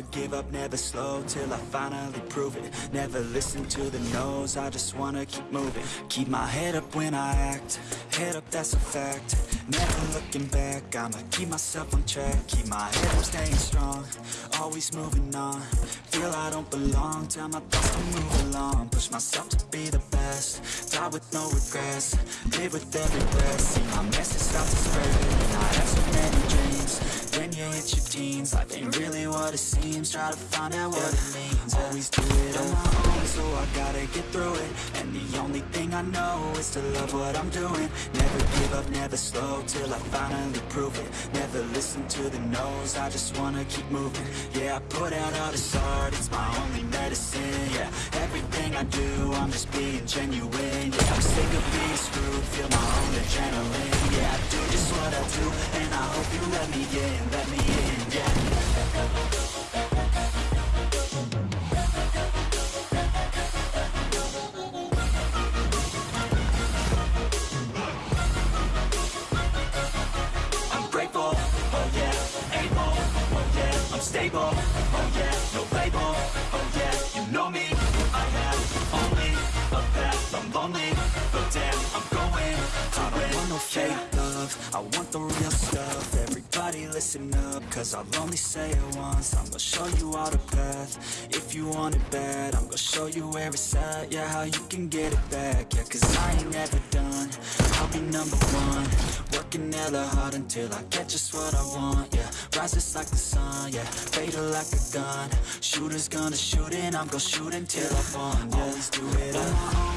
Never give up, never slow Till I finally prove it. Never listen to the no's I just wanna keep moving. Keep my head up when I act Head up, that's a fact. Never looking back I'ma keep myself on track. Keep my head up, staying strong Always moving on. Feel I don't belong Tell my thoughts to move along. Push myself to be the best Die with no regrets Live with every breath. See my message what it seems. Try to find out what it means. Always do it on my own So I gotta get through it. And the only thing I know Is to love what I'm doing. Never give up, never slow Till I finally prove it. Never listen to the no's I just wanna keep moving. Yeah, I put out all this art It's my only medicine. Yeah, everything I do I'm just being genuine. Yeah, I'm sick of being screwed Feel my own adrenaline. Yeah, I do just what I do And I hope you let me in Let me in, stable, oh yeah, no label, oh yeah, you know me, I have only a path, I'm lonely, but damn, I'm going. To I don't want no fake love, I want the real listen up, cause I'll only say it once, I'm gonna show you all the path, if you want it bad, I'm gonna show you where it's at, yeah, how you can get it back, yeah, cause I ain't never done, I'll be number one, working hella hard until I get just what I want, yeah Rises like the sun, yeah Fatal like a gun. Shooters gonna shoot and I'm gonna shoot until I fall. Yeah. Always do it on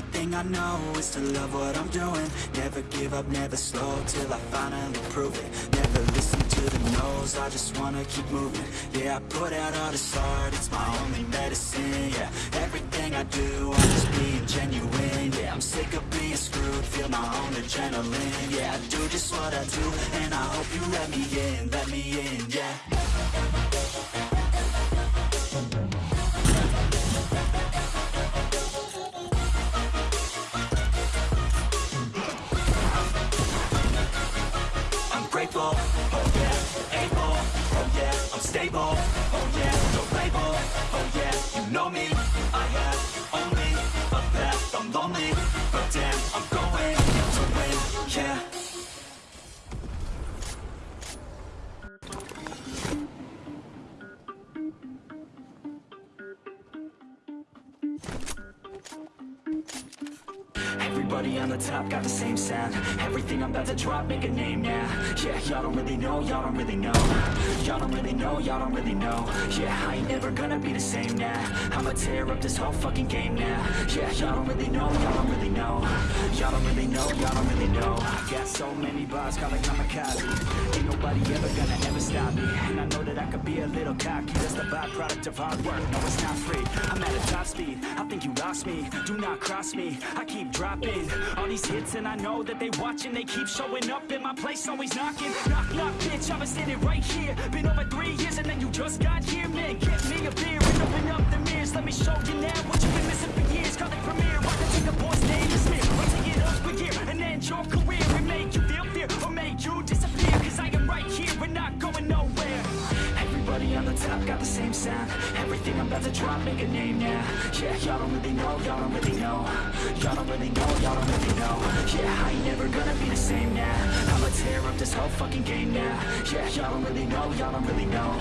only thing I know is to love what I'm doing. Never give up, never slow Till I finally prove it. Never listen to the no's I just wanna keep moving. Yeah, I put out all this art It's my only medicine, yeah. Everything I do, I'm just being genuine Yeah, I'm sick of being screwed Feel my own adrenaline Yeah, I do just what I do And I hope you let me in Let me in, yeah stable, got the same sound. Everything I'm about to drop, make a name now. Yeah, y'all don't really know, y'all don't really know. Y'all don't really know, y'all don't really know. Yeah, I ain't never gonna be the same now. I'ma tear up this whole fucking game now. Yeah, y'all don't really know, y'all don't really know. Y'all don't really know, y'all don't really know. I got so many bars, call it kamikaze. Ain't nobody ever gonna ever stop me. And I know that I could be a little cocky. That's the byproduct of hard work, no it's not free. I'm at a top speed, I think you lost me. Do not cross me, I keep dropping. All these hits and I know that they watching. They keep showing up in my place, always knocking. Knock, knock, bitch, I've been standing right here. Been over three years and then you just got here Man, get me a beer and open up the mirrors. Let me show you now what you've been missing for years. Call it premiere, I can take a boy's name and smear I'll take it up a year and end your career And make you feel fear or make you disappear. Cause I am right here and not going nowhere. Everybody on the top got the same sound. Everything I'm about to drop, make a name now Yeah, y'all don't really know, y'all don't really know. Y'all don't really know, y'all don't really know. Yeah, I ain't never gonna be the same now. I'ma tear up this whole fucking game now. Yeah, y'all don't really know, y'all don't really know.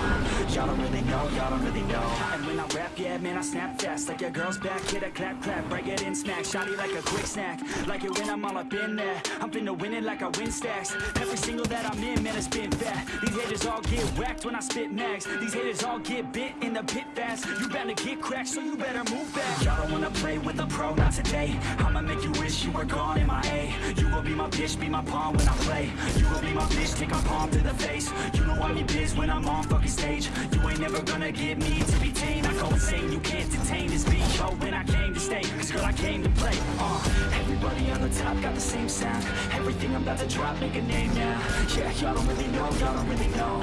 Y'all don't really know, y'all don't really know. And when I rap, yeah, man, I snap fast. Like your girl's back, hit a clap, clap Break it in, smack, shotty like a quick snack. Like it when I'm all up in there. I'm finna win it like I win stacks. Every single that I'm in, man, it's been fat These haters all get whacked when I spit max These haters all get bit in the pit fast. You better get cracked, so you better move back Y'all don't wanna play with a pro, not today. I'ma make you wish you were gone, in my A. You will be my bitch, be my pawn when I play. You will be my bitch, take my palm to the face. You know I'm in biz when I'm on fucking stage. You ain't never gonna get me to be tamed I go insane, you can't detain. This beat Yo, when I came to stay, cause girl I came to play. Uh, Everybody on the top got the same sound. Everything I'm about to drop, make a name now. Yeah, y'all don't really know, y'all don't really know.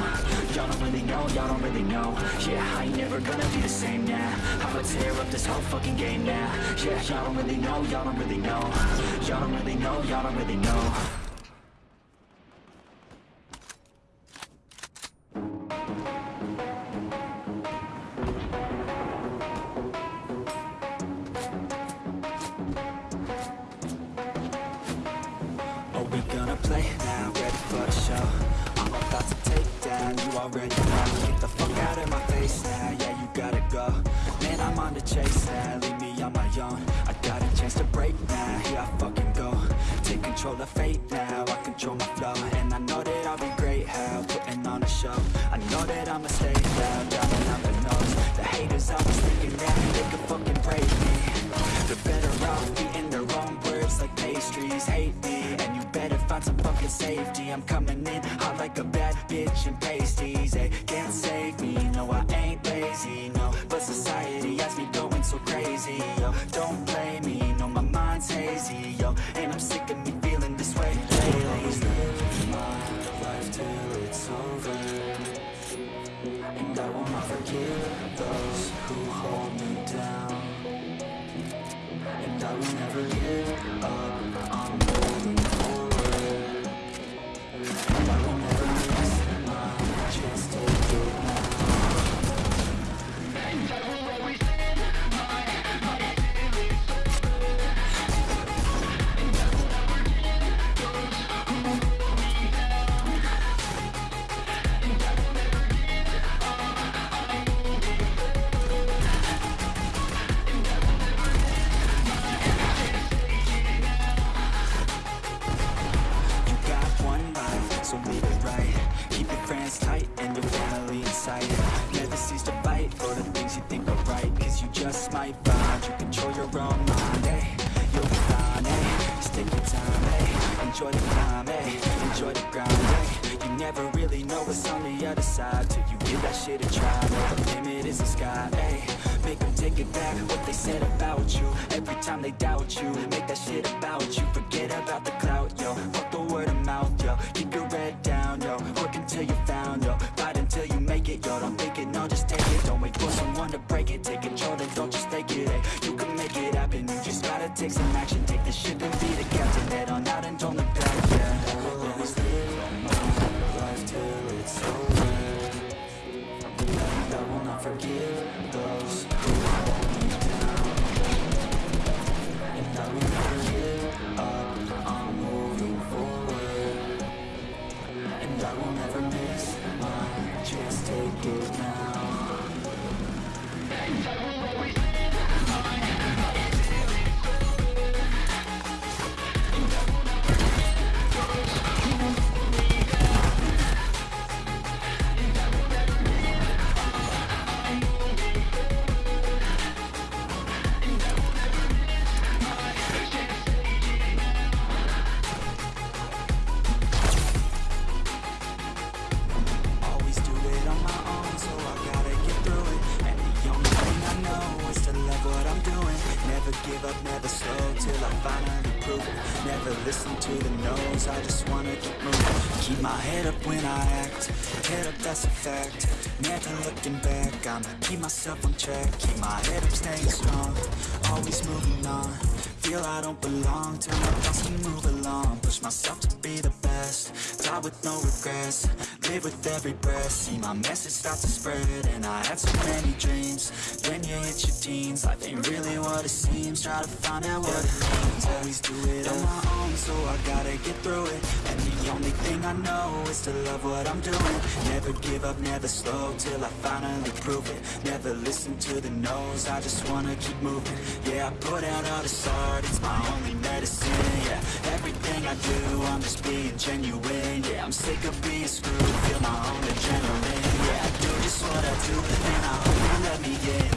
Y'all don't really know, y'all don't really know. Yeah, I ain't never gonna be the same now. I'ma tear up this whole whole fucking game now. Yeah, y'all don't really know, y'all don't really know. Y'all don't really know, y'all don't really know. Are we gonna play now? Ready for the show? I'm about to take down, you already know. Get the fuck out of my face now, yeah you gotta go. I'm on the chase now, leave me on my own. I got a chance to break now, here I fucking go. Take control of fate now, I control my flow. And I know that I'll be great, how putting on a show. I know that I'ma stay loud, driving out the nose. The haters always thinking that they could fucking break me. They're better off eating their own words like pastries. Hate me, and you better find some fucking safety. I'm coming in hot like a bad bitch in pasties. They can't save me, no I ain't lazy, Enjoy the climb, eh Enjoy the grind, eh You never really know what's on the other side Till you give that shit a try the limit is the sky, eh Make them take it back, what they said about you. Every time they doubt you Make that shit about you. Forget about the clout, yo. Fuck the word of mouth, yo. Keep your head down, I finally prove it. Never listen to the no's, I just wanna keep moving. Keep my head up when I act, head up that's a fact. Never looking back, I'ma keep myself on track. Keep my head up, staying strong, always moving on. Feel I don't belong to my thoughts to move along. Push myself to be the best, die with no regrets. Live with every breath, see my message start to spread And I had so many dreams, then you hit your teens. Life ain't really what it seems, try to find out what it means. Always do it on my own, so I gotta get through it. And the only thing I know is to love what I'm doing. Never give up, never slow, till I finally prove it. Never listen to the no's, I just wanna keep moving. Yeah, I put out all this art, it's my only medicine, yeah Everything I do, I'm just being genuine, yeah I'm sick of being screwed, feel my own adrenaline, yeah I do just what I do, and I hope you let me in,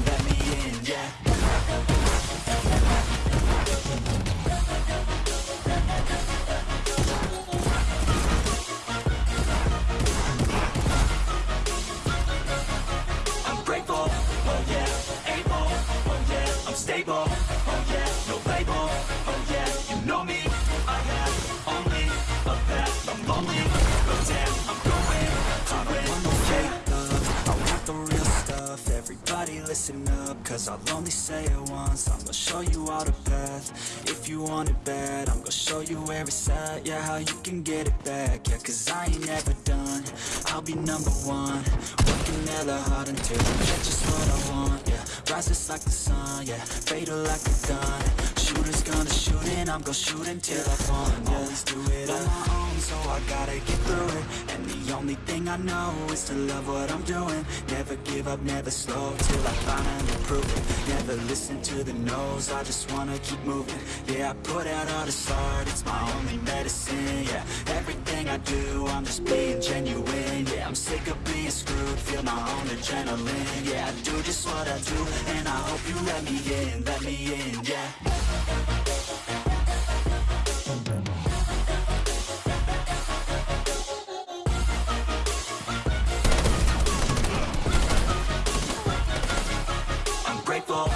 listen up, cause I'll only say it once, I'm gonna show you all the path, if you want it bad, I'm gonna show you where it's at, yeah, how you can get it back, yeah, cause I ain't never done, I'll be number one, working hella hard until I get just what I want, yeah, rises like the sun, yeah, fatal like a gun, shooters gonna shoot and I'm gonna shoot until I fall, yeah, always do it on my own, so I gotta get through it. And the only thing I know is to love what I'm doing. Never give up, never slow, till I finally prove it. Never listen to the no's, I just wanna keep moving. Yeah, I put out all this art, it's my only medicine Yeah, everything I do, I'm just being genuine Yeah, I'm sick of being screwed, feel my own adrenaline Yeah, I do just what I do, and I hope you let me in, let me in, yeah grateful